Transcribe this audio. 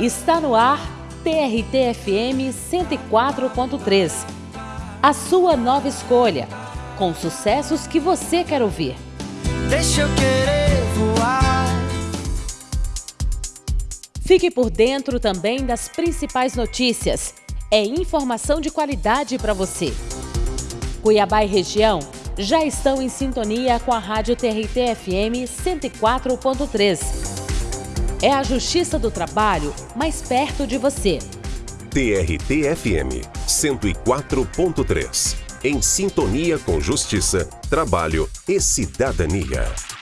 Está no ar TRT-FM 104.3. A sua nova escolha, com sucessos que você quer ouvir. Deixa eu querer voar. Fique por dentro também das principais notícias. É informação de qualidade para você. Cuiabá e região já estão em sintonia com a Rádio TRT FM 104.3 é a Justiça do Trabalho mais perto de você. TRT-FM 104.3. Em sintonia com justiça, trabalho e cidadania.